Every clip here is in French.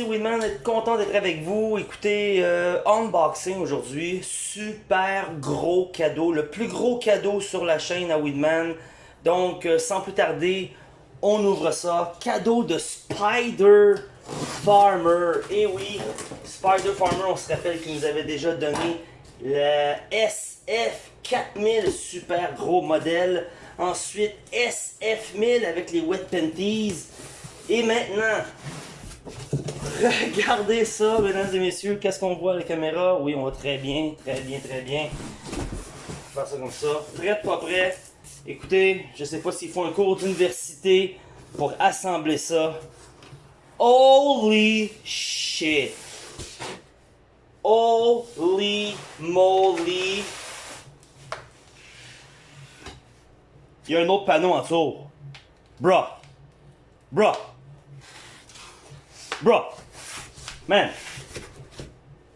c'est Winman, content d'être avec vous. Écoutez, euh, unboxing aujourd'hui, super gros cadeau, le plus gros cadeau sur la chaîne à Winman. Donc, euh, sans plus tarder, on ouvre ça. Cadeau de Spider Farmer. Et oui, Spider Farmer, on se rappelle qu'il nous avait déjà donné le SF4000, super gros modèle. Ensuite, SF1000 avec les Wet Panties. Et maintenant, regardez ça, mesdames et messieurs. Qu'est-ce qu'on voit à la caméra? Oui, on voit très bien, très bien, très bien. Faire ça comme ça. Prêt, pas prêt? Écoutez, je sais pas s'il faut un cours d'université pour assembler ça. Holy shit! Holy moly! Il y a un autre panneau en dessous. Bruh! Bruh! Bruh! Man!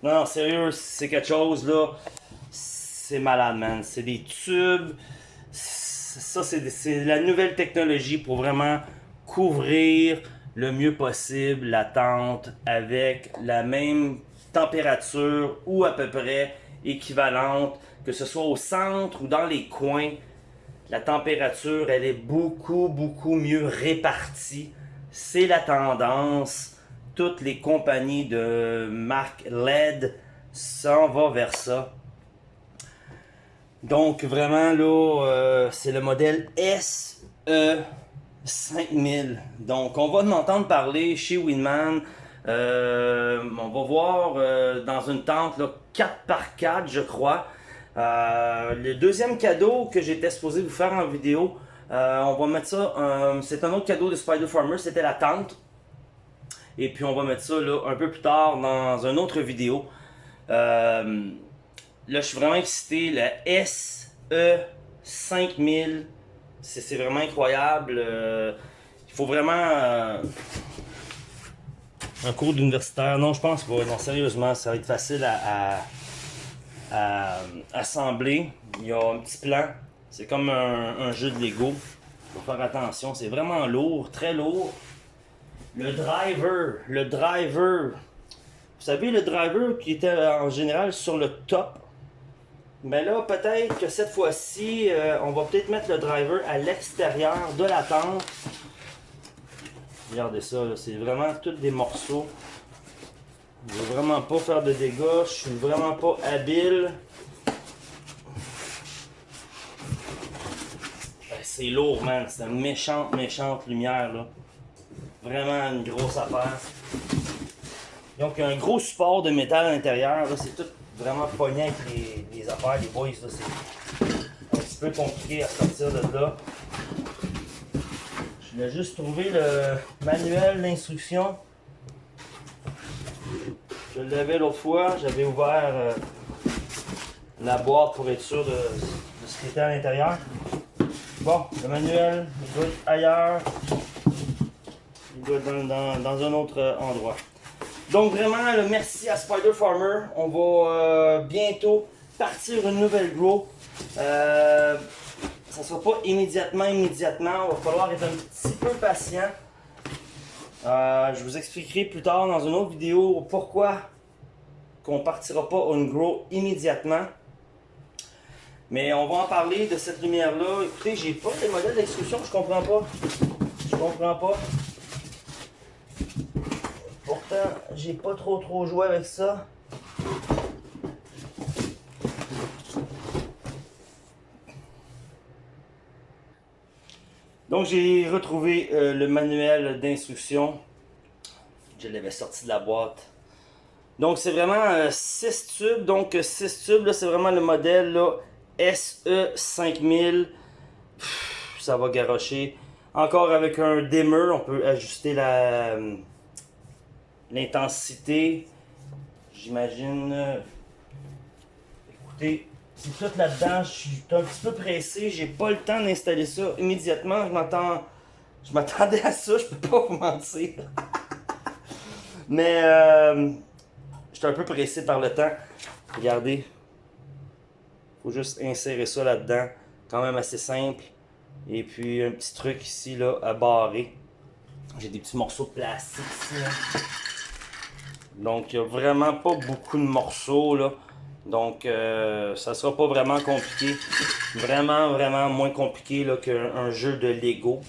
Non, sérieux, c'est quelque chose là. C'est malade, man. C'est des tubes. Ça, c'est la nouvelle technologie pour vraiment couvrir le mieux possible la tente avec la même température ou à peu près équivalente, que ce soit au centre ou dans les coins. La température, elle est beaucoup, beaucoup mieux répartie. C'est la tendance. Toutes les compagnies de marque LED s'en vont vers ça. Donc vraiment là, euh, c'est le modèle SE 5000. Donc on va en entendre parler chez Winman. Euh, on va voir euh, dans une tente là, 4x4 je crois. le deuxième cadeau que j'étais supposé vous faire en vidéo, on va mettre ça, c'est un autre cadeau de Spider Farmer, c'était la tente. Et puis on va mettre ça là, un peu plus tard dans une autre vidéo. Là, je suis vraiment excité. Le SE 5000. C'est vraiment incroyable. Euh, il faut vraiment... Euh, un cours d'universitaire. Non, je pense pas. Non, sérieusement, ça va être facile à, assembler. Il y a un petit plan. C'est comme un, jeu de Lego. Il faut faire attention. C'est vraiment lourd, très lourd. Le driver, le driver. Vous savez, le driver qui était en général sur le top mais là, peut-être que cette fois-ci, euh, on va peut-être mettre le driver à l'extérieur de la tente. Regardez ça, c'est vraiment tous des morceaux. Je veux vraiment pas faire de dégâts, je suis vraiment pas habile. Ben, c'est lourd, man. C'est une méchante, méchante lumière, là. Vraiment une grosse affaire. Donc, un gros support de métal à l'intérieur, c'est tout vraiment pogné avec les, affaires, les boys, c'est un petit peu compliqué à sortir de là. Je voulais juste trouver le manuel d'instruction. Je l'avais l'autre fois, j'avais ouvert euh, la boîte pour être sûr de, ce qui était à l'intérieur. Bon, le manuel, il doit être ailleurs. Dans, un autre endroit. Donc vraiment, merci à Spider Farmer. On va euh, bientôt partir une nouvelle grow. Euh, ça ne sera pas immédiatement, immédiatement. Il va falloir être un petit peu patient. Euh, je vous expliquerai plus tard dans une autre vidéo pourquoi qu'on partira pas une grow immédiatement. Mais on va en parler de cette lumière-là. Écoutez, j'ai pas de modèle d'exclusion, je comprends pas. Je comprends pas j'ai pas trop trop joué avec ça. Donc j'ai retrouvé euh, le manuel d'instruction. Je l'avais sorti de la boîte. Donc c'est vraiment 6 euh, tubes. Donc 6 tubes, c'est vraiment le modèle SE5000. Ça va garocher. Encore avec un dimmer, on peut ajuster la, l'intensité, j'imagine, écoutez, c'est tout là-dedans, je suis un petit peu pressé, j'ai pas le temps d'installer ça immédiatement, je m'attends, je m'attendais à ça, je peux pas vous mentir. Mais, euh, j'étais un peu pressé par le temps, regardez, faut juste insérer ça là-dedans, quand même assez simple, et puis un petit truc ici, là, à barrer. J'ai des petits morceaux de plastique ici, là. Donc, il n'y a vraiment pas beaucoup de morceaux, là. Donc, euh, ça sera pas vraiment compliqué. Vraiment, vraiment moins compliqué qu'un jeu de Lego.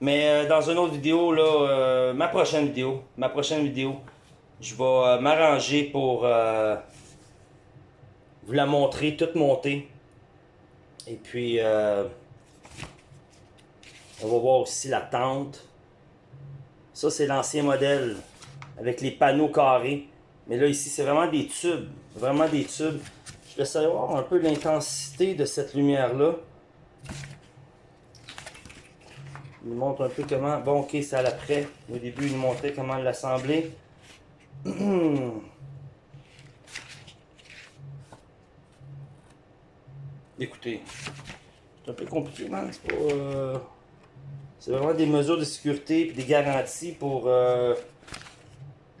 Mais euh, dans une autre vidéo, là, euh, ma prochaine vidéo, ma prochaine vidéo, je vais m'arranger pour vous la montrer, toute montée. Et puis, on va voir aussi la tente. Ça, c'est l'ancien modèle avec les panneaux carrés. Mais là, ici, c'est vraiment des tubes. Vraiment des tubes. Je vais savoir un peu l'intensité de cette lumière-là. Il montre un peu comment... Bon, ok, c'est à l'après. Au début, il montrait comment l'assembler. Écoutez, c'est un peu compliqué, man. Euh, c'est vraiment des mesures de sécurité et des garanties pour euh,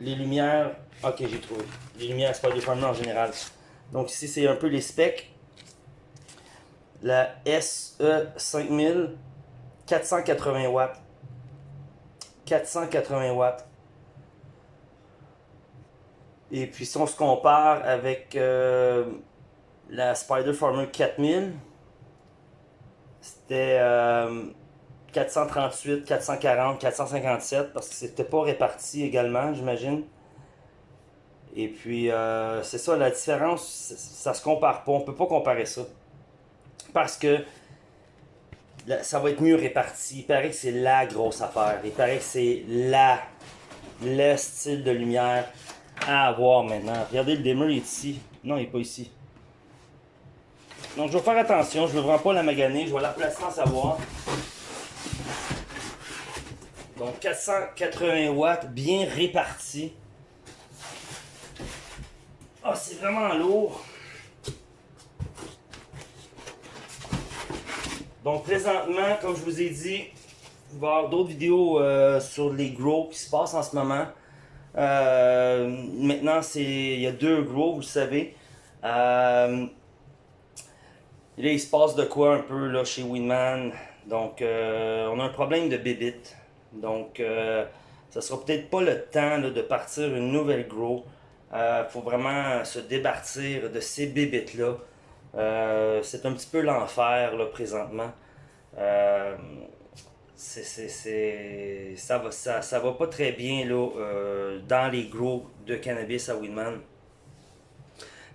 les lumières Ok, j'ai trouvé. Les lumières Spider-Farmer en général. Donc ici, c'est un peu les specs. La SE 5000, 480 watts. 480 watts. Et puis si on se compare avec euh, la Spider Farmer 4000, c'était 438, 440, 457 parce que c'était pas réparti également, j'imagine. Et puis, euh, c'est ça, la différence, ça se compare pas. On peut pas comparer ça. Parce que ça va être mieux réparti. Il paraît que c'est la grosse affaire. Il paraît que c'est la, le style de lumière à avoir maintenant. Regardez, le dimmer est ici. Non, il n'est pas ici. Donc, je vais faire attention. Je ne veux vraiment pas la maganer. Je vais la placer sans savoir. Donc, 480 watts, bien réparti. Ah, c'est vraiment lourd. Donc présentement, comme je vous ai dit, il va y avoir d'autres vidéos euh, sur les grows qui se passent en ce moment. Euh, maintenant, c'est il y a deux grows, vous le savez. Euh, là, il se passe de quoi un peu là, chez Winman. Donc, on a un problème de bébit. Donc, ça sera peut-être pas le temps de partir une nouvelle grow. Il euh, faut vraiment se débartir de ces bébites-là. Euh, c'est un petit peu l'enfer là présentement. Euh, ça, va, va pas très bien là, dans les gros de cannabis à Winman.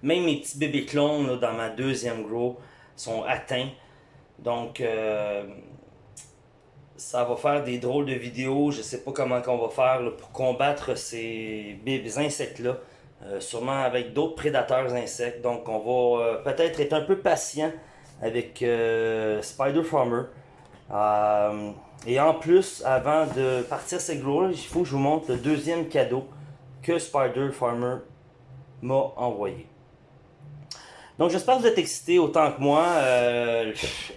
Même mes petits bébés clones dans ma deuxième grow sont atteints. Donc ça va faire des drôles de vidéos. Je sais pas comment on va faire pour combattre ces insectes-là. Euh, sûrement avec d'autres prédateurs insectes. Donc on va euh, peut-être être un peu patient avec euh, Spider Farmer. et en plus, avant de partir ces gros il faut que je vous montre le deuxième cadeau que Spider Farmer m'a envoyé. Donc j'espère que vous êtes excités autant que moi.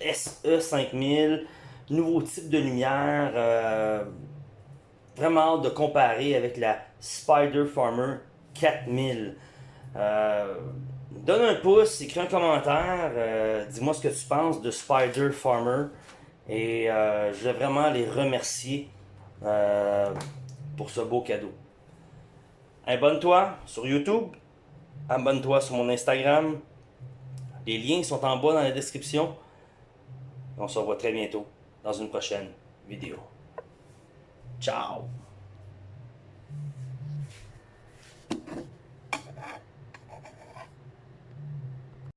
SE5000, nouveau type de lumière. vraiment de comparer avec la Spider Farmer 4000. Euh, donne un pouce, écris un commentaire, euh, dis-moi ce que tu penses de Spider Farmer. Et euh, je vais vraiment les remercier pour ce beau cadeau. Abonne-toi sur YouTube, abonne-toi sur mon Instagram. Les liens sont en bas dans la description. On se revoit très bientôt dans une prochaine vidéo. Ciao